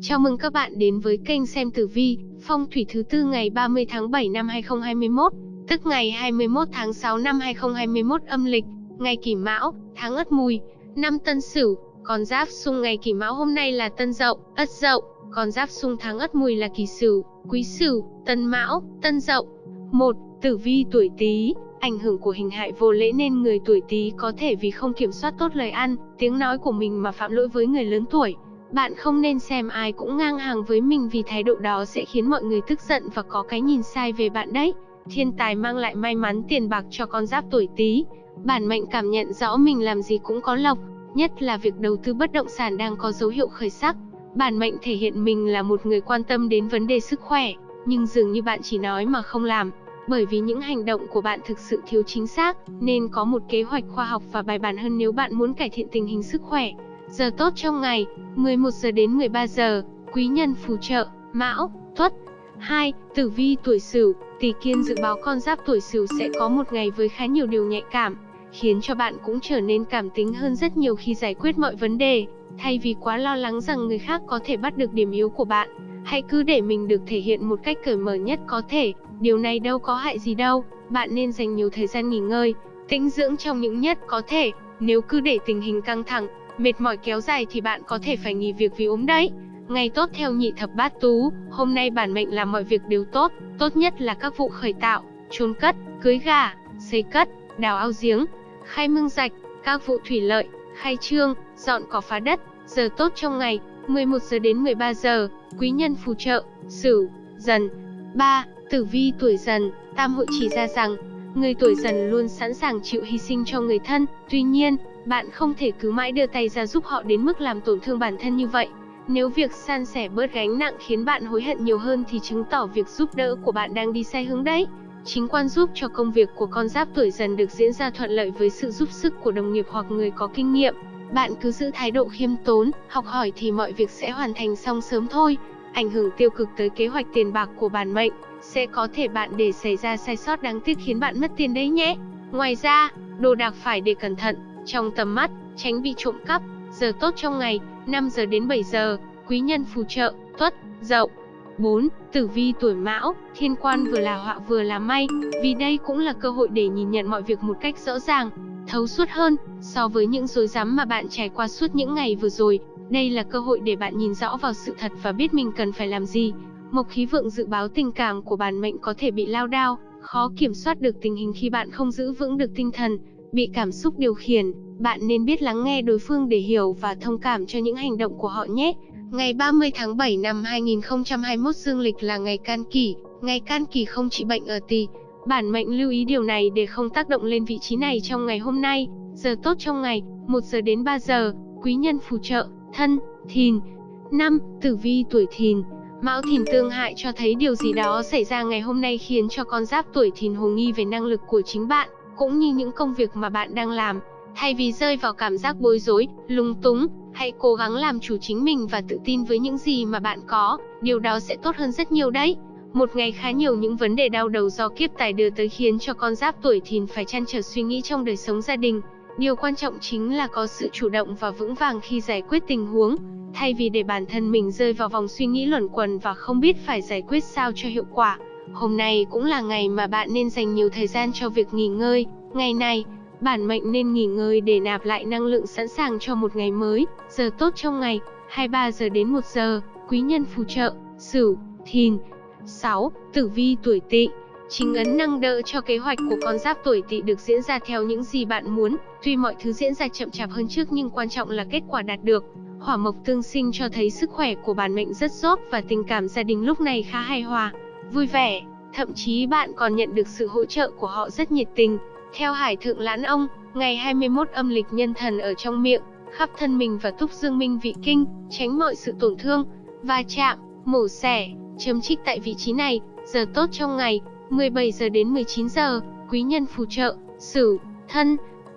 Chào mừng các bạn đến với kênh xem tử vi, phong thủy thứ tư ngày 30 tháng 7 năm 2021, tức ngày 21 tháng 6 năm 2021 âm lịch, ngày Kỷ Mão, tháng Ất Mùi, năm Tân Sửu, con giáp xung ngày Kỷ Mão hôm nay là Tân Dậu, Ất Dậu, con giáp xung tháng Ất Mùi là Kỷ Sửu, Quý Sửu, Tân Mão, Tân Dậu. Một, Tử vi tuổi Tý, ảnh hưởng của hình hại vô lễ nên người tuổi Tý có thể vì không kiểm soát tốt lời ăn, tiếng nói của mình mà phạm lỗi với người lớn tuổi. Bạn không nên xem ai cũng ngang hàng với mình vì thái độ đó sẽ khiến mọi người tức giận và có cái nhìn sai về bạn đấy. Thiên tài mang lại may mắn tiền bạc cho con giáp tuổi Tý. Bản mệnh cảm nhận rõ mình làm gì cũng có lộc, nhất là việc đầu tư bất động sản đang có dấu hiệu khởi sắc. Bản mệnh thể hiện mình là một người quan tâm đến vấn đề sức khỏe, nhưng dường như bạn chỉ nói mà không làm. Bởi vì những hành động của bạn thực sự thiếu chính xác, nên có một kế hoạch khoa học và bài bản hơn nếu bạn muốn cải thiện tình hình sức khỏe. Giờ tốt trong ngày, 11 giờ đến 13 giờ, quý nhân phù trợ, Mão, Tuất. 2. Tử vi tuổi Sửu, Tỷ Kiên dự báo con giáp tuổi Sửu sẽ có một ngày với khá nhiều điều nhạy cảm, khiến cho bạn cũng trở nên cảm tính hơn rất nhiều khi giải quyết mọi vấn đề, thay vì quá lo lắng rằng người khác có thể bắt được điểm yếu của bạn. Hãy cứ để mình được thể hiện một cách cởi mở nhất có thể, điều này đâu có hại gì đâu, bạn nên dành nhiều thời gian nghỉ ngơi, tĩnh dưỡng trong những nhất có thể, nếu cứ để tình hình căng thẳng, mệt mỏi kéo dài thì bạn có thể phải nghỉ việc vì ốm đấy. Ngày tốt theo nhị thập bát tú, hôm nay bản mệnh làm mọi việc đều tốt, tốt nhất là các vụ khởi tạo, chôn cất, cưới gà, xây cất, đào ao giếng, khai mương rạch, các vụ thủy lợi, khai trương, dọn cỏ phá đất, giờ tốt trong ngày, 11 giờ đến 13 giờ, quý nhân phù trợ, Sửu, Dần. 3. Tử vi tuổi Dần, Tam hội chỉ ra rằng, người tuổi Dần luôn sẵn sàng chịu hy sinh cho người thân, tuy nhiên, bạn không thể cứ mãi đưa tay ra giúp họ đến mức làm tổn thương bản thân như vậy. Nếu việc san sẻ bớt gánh nặng khiến bạn hối hận nhiều hơn thì chứng tỏ việc giúp đỡ của bạn đang đi sai hướng đấy. Chính quan giúp cho công việc của con giáp tuổi dần được diễn ra thuận lợi với sự giúp sức của đồng nghiệp hoặc người có kinh nghiệm. Bạn cứ giữ thái độ khiêm tốn, học hỏi thì mọi việc sẽ hoàn thành xong sớm thôi. Ảnh hưởng tiêu cực tới kế hoạch tiền bạc của bản mệnh, sẽ có thể bạn để xảy ra sai sót đáng tiếc khiến bạn mất tiền đấy nhé. Ngoài ra, đồ đạc phải để cẩn thận, trong tầm mắt, tránh bị trộm cắp. Giờ tốt trong ngày, 5 giờ đến 7 giờ, quý nhân phù trợ, tuất, dậu. 4. Tử vi tuổi mão, thiên quan vừa là họa vừa là may, vì đây cũng là cơ hội để nhìn nhận mọi việc một cách rõ ràng, thấu suốt hơn, so với những rối rắm mà bạn trải qua suốt những ngày vừa rồi. Đây là cơ hội để bạn nhìn rõ vào sự thật và biết mình cần phải làm gì. Mộc khí vượng dự báo tình cảm của bản mệnh có thể bị lao đao, khó kiểm soát được tình hình khi bạn không giữ vững được tinh thần, bị cảm xúc điều khiển, bạn nên biết lắng nghe đối phương để hiểu và thông cảm cho những hành động của họ nhé. Ngày 30 tháng 7 năm 2021 dương lịch là ngày can kỷ, ngày can kỷ không trị bệnh ở tỳ. Bản mệnh lưu ý điều này để không tác động lên vị trí này trong ngày hôm nay. Giờ tốt trong ngày, 1 giờ đến 3 giờ, quý nhân phù trợ, thân, thìn. năm, Tử vi tuổi thìn Mão thìn tương hại cho thấy điều gì đó xảy ra ngày hôm nay khiến cho con giáp tuổi thìn hồ nghi về năng lực của chính bạn cũng như những công việc mà bạn đang làm. Thay vì rơi vào cảm giác bối rối, lung túng, hãy cố gắng làm chủ chính mình và tự tin với những gì mà bạn có, điều đó sẽ tốt hơn rất nhiều đấy. Một ngày khá nhiều những vấn đề đau đầu do kiếp tài đưa tới khiến cho con giáp tuổi thìn phải chăn trở suy nghĩ trong đời sống gia đình. Điều quan trọng chính là có sự chủ động và vững vàng khi giải quyết tình huống, thay vì để bản thân mình rơi vào vòng suy nghĩ luẩn quẩn và không biết phải giải quyết sao cho hiệu quả. Hôm nay cũng là ngày mà bạn nên dành nhiều thời gian cho việc nghỉ ngơi. Ngày này, bản mệnh nên nghỉ ngơi để nạp lại năng lượng sẵn sàng cho một ngày mới. Giờ tốt trong ngày, 23 giờ đến 1 giờ, quý nhân phù trợ, Sửu, Thìn. 6. Tử vi tuổi Tỵ. Chính ấn năng đỡ cho kế hoạch của con giáp tuổi Tỵ được diễn ra theo những gì bạn muốn. Tuy mọi thứ diễn ra chậm chạp hơn trước nhưng quan trọng là kết quả đạt được. Hỏa mộc tương sinh cho thấy sức khỏe của bản mệnh rất tốt và tình cảm gia đình lúc này khá hài hòa vui vẻ, thậm chí bạn còn nhận được sự hỗ trợ của họ rất nhiệt tình. Theo Hải Thượng Lãn Ông, ngày 21 âm lịch nhân thần ở trong miệng, khắp thân mình và túc dương minh vị kinh, tránh mọi sự tổn thương, va chạm, mổ xẻ, chấm trích tại vị trí này, giờ tốt trong ngày, 17 giờ đến 19 giờ, quý nhân phù trợ, Sửu, Thân.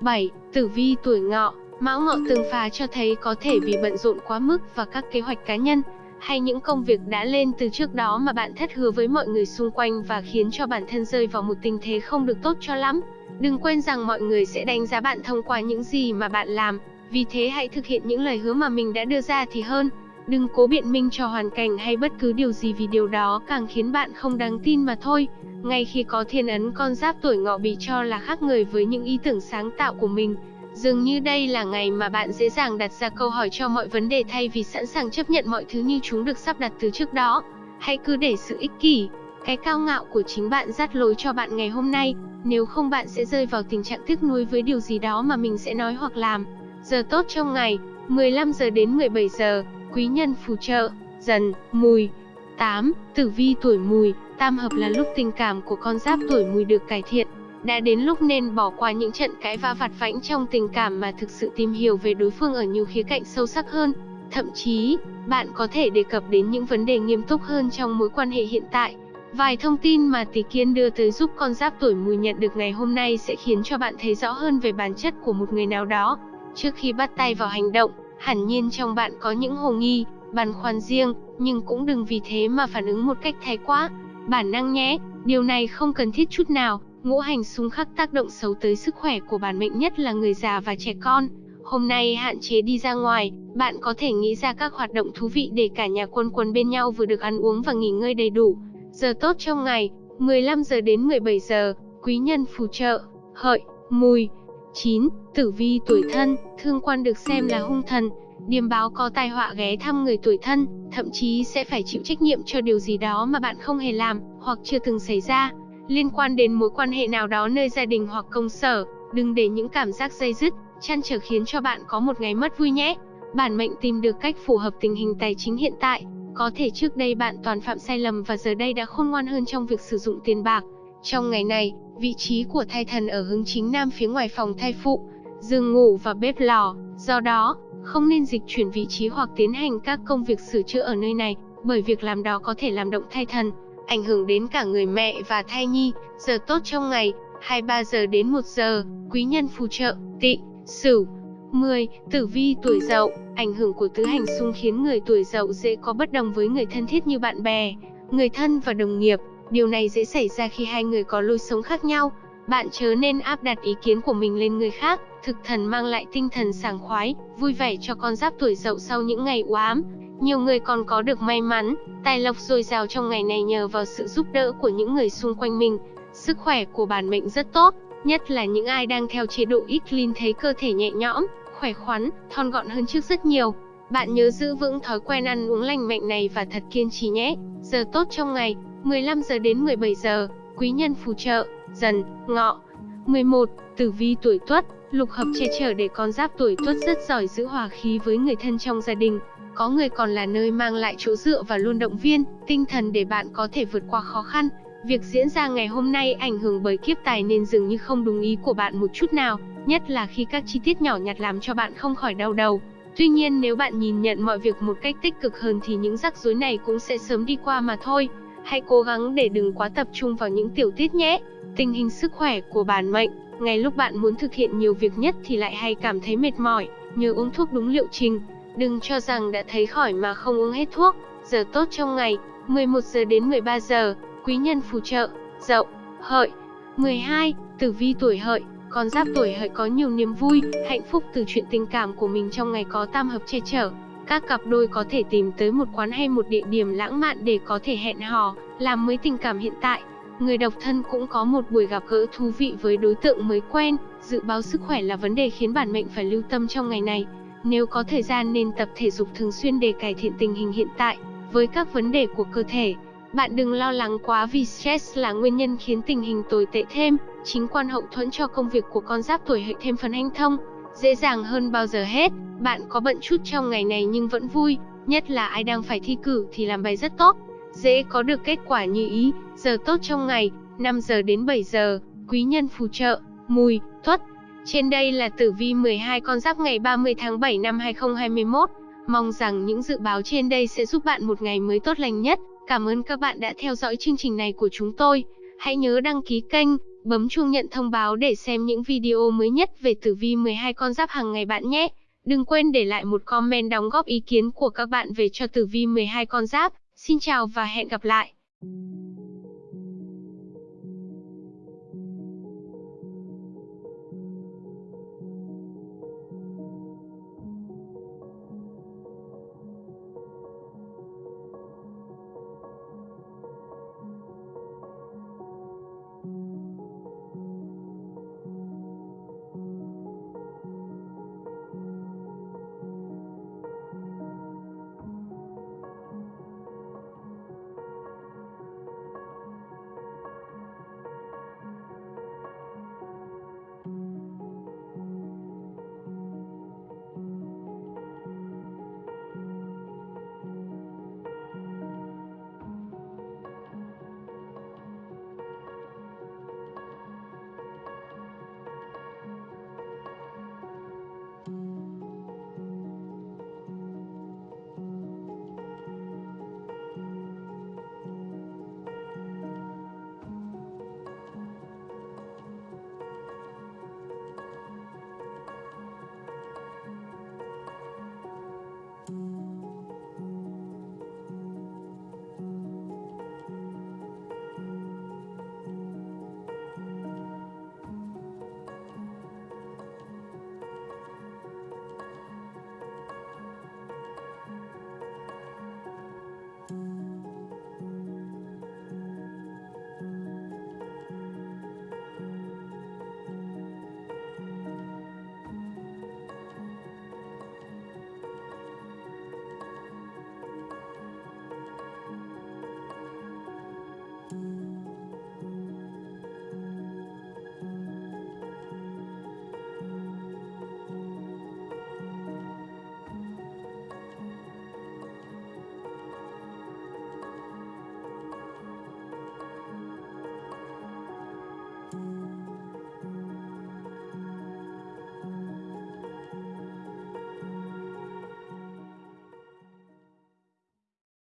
7. Tử vi tuổi Ngọ, Mão Ngọ tương phá cho thấy có thể vì bận rộn quá mức và các kế hoạch cá nhân, hay những công việc đã lên từ trước đó mà bạn thất hứa với mọi người xung quanh và khiến cho bản thân rơi vào một tình thế không được tốt cho lắm. Đừng quên rằng mọi người sẽ đánh giá bạn thông qua những gì mà bạn làm, vì thế hãy thực hiện những lời hứa mà mình đã đưa ra thì hơn. Đừng cố biện minh cho hoàn cảnh hay bất cứ điều gì vì điều đó càng khiến bạn không đáng tin mà thôi. Ngay khi có thiên ấn con giáp tuổi ngọ bị cho là khác người với những ý tưởng sáng tạo của mình, dường như đây là ngày mà bạn dễ dàng đặt ra câu hỏi cho mọi vấn đề thay vì sẵn sàng chấp nhận mọi thứ như chúng được sắp đặt từ trước đó. Hãy cứ để sự ích kỷ, cái cao ngạo của chính bạn dắt lối cho bạn ngày hôm nay, nếu không bạn sẽ rơi vào tình trạng tiếc nuối với điều gì đó mà mình sẽ nói hoặc làm. Giờ tốt trong ngày, 15 giờ đến 17 giờ, quý nhân phù trợ, dần, mùi. 8. Tử vi tuổi mùi, tam hợp là lúc tình cảm của con giáp tuổi mùi được cải thiện. Đã đến lúc nên bỏ qua những trận cãi vã vặt vãnh trong tình cảm mà thực sự tìm hiểu về đối phương ở nhiều khía cạnh sâu sắc hơn. Thậm chí, bạn có thể đề cập đến những vấn đề nghiêm túc hơn trong mối quan hệ hiện tại. Vài thông tin mà tỷ kiên đưa tới giúp con giáp tuổi mùi nhận được ngày hôm nay sẽ khiến cho bạn thấy rõ hơn về bản chất của một người nào đó. Trước khi bắt tay vào hành động, hẳn nhiên trong bạn có những hồ nghi, băn khoăn riêng, nhưng cũng đừng vì thế mà phản ứng một cách thái quá. Bản năng nhé, điều này không cần thiết chút nào. Ngũ hành xung khắc tác động xấu tới sức khỏe của bản mệnh nhất là người già và trẻ con. Hôm nay hạn chế đi ra ngoài, bạn có thể nghĩ ra các hoạt động thú vị để cả nhà quân quần bên nhau vừa được ăn uống và nghỉ ngơi đầy đủ. Giờ tốt trong ngày, 15 giờ đến 17 giờ, quý nhân phù trợ, hợi, mùi. 9. Tử vi tuổi thân, thương quan được xem là hung thần, điềm báo có tai họa ghé thăm người tuổi thân, thậm chí sẽ phải chịu trách nhiệm cho điều gì đó mà bạn không hề làm, hoặc chưa từng xảy ra, liên quan đến mối quan hệ nào đó nơi gia đình hoặc công sở, đừng để những cảm giác dây dứt, chăn trở khiến cho bạn có một ngày mất vui nhé. Bản mệnh tìm được cách phù hợp tình hình tài chính hiện tại, có thể trước đây bạn toàn phạm sai lầm và giờ đây đã khôn ngoan hơn trong việc sử dụng tiền bạc. Trong ngày này, vị trí của thai thần ở hướng chính nam phía ngoài phòng thai phụ, giường ngủ và bếp lò, do đó, không nên dịch chuyển vị trí hoặc tiến hành các công việc sửa chữa ở nơi này, bởi việc làm đó có thể làm động thai thần, ảnh hưởng đến cả người mẹ và thai nhi. Giờ tốt trong ngày, 23 giờ đến 1 giờ, quý nhân phù trợ, tị, sửu. 10. Tử vi tuổi dậu, ảnh hưởng của tứ hành xung khiến người tuổi dậu dễ có bất đồng với người thân thiết như bạn bè, người thân và đồng nghiệp. Điều này dễ xảy ra khi hai người có lối sống khác nhau. Bạn chớ nên áp đặt ý kiến của mình lên người khác, thực thần mang lại tinh thần sảng khoái, vui vẻ cho con giáp tuổi dậu sau những ngày u ám. Nhiều người còn có được may mắn, tài lộc dồi dào trong ngày này nhờ vào sự giúp đỡ của những người xung quanh mình. Sức khỏe của bản mệnh rất tốt, nhất là những ai đang theo chế độ ít clean thấy cơ thể nhẹ nhõm, khỏe khoắn, thon gọn hơn trước rất nhiều. Bạn nhớ giữ vững thói quen ăn uống lành mạnh này và thật kiên trì nhé. Giờ tốt trong ngày, 15 giờ đến 17 giờ, quý nhân phù trợ, dần, ngọ. 11. Tử vi tuổi tuất, lục hợp che chở để con giáp tuổi tuất rất giỏi giữ hòa khí với người thân trong gia đình. Có người còn là nơi mang lại chỗ dựa và luôn động viên, tinh thần để bạn có thể vượt qua khó khăn. Việc diễn ra ngày hôm nay ảnh hưởng bởi kiếp tài nên dường như không đúng ý của bạn một chút nào, nhất là khi các chi tiết nhỏ nhặt làm cho bạn không khỏi đau đầu. Tuy nhiên nếu bạn nhìn nhận mọi việc một cách tích cực hơn thì những rắc rối này cũng sẽ sớm đi qua mà thôi. Hãy cố gắng để đừng quá tập trung vào những tiểu tiết nhé. Tình hình sức khỏe của bản mệnh, ngay lúc bạn muốn thực hiện nhiều việc nhất thì lại hay cảm thấy mệt mỏi, nhớ uống thuốc đúng liệu trình. Đừng cho rằng đã thấy khỏi mà không uống hết thuốc. Giờ tốt trong ngày, 11 giờ đến 13 giờ, quý nhân phù trợ, dậu, hợi. 12. Tử vi tuổi hợi, con giáp tuổi hợi có nhiều niềm vui, hạnh phúc từ chuyện tình cảm của mình trong ngày có tam hợp che chở. Các cặp đôi có thể tìm tới một quán hay một địa điểm lãng mạn để có thể hẹn hò, làm mới tình cảm hiện tại. Người độc thân cũng có một buổi gặp gỡ thú vị với đối tượng mới quen, dự báo sức khỏe là vấn đề khiến bản mệnh phải lưu tâm trong ngày này. Nếu có thời gian nên tập thể dục thường xuyên để cải thiện tình hình hiện tại, với các vấn đề của cơ thể. Bạn đừng lo lắng quá vì stress là nguyên nhân khiến tình hình tồi tệ thêm, chính quan hậu thuẫn cho công việc của con giáp tuổi hợi thêm phần hanh thông, dễ dàng hơn bao giờ hết. Bạn có bận chút trong ngày này nhưng vẫn vui, nhất là ai đang phải thi cử thì làm bài rất tốt, dễ có được kết quả như ý. Giờ tốt trong ngày, 5 giờ đến 7 giờ, quý nhân phù trợ, mùi, tuất. Trên đây là tử vi 12 con giáp ngày 30 tháng 7 năm 2021. Mong rằng những dự báo trên đây sẽ giúp bạn một ngày mới tốt lành nhất. Cảm ơn các bạn đã theo dõi chương trình này của chúng tôi. Hãy nhớ đăng ký kênh, bấm chuông nhận thông báo để xem những video mới nhất về tử vi 12 con giáp hàng ngày bạn nhé. Đừng quên để lại một comment đóng góp ý kiến của các bạn về cho tử vi 12 con giáp. Xin chào và hẹn gặp lại.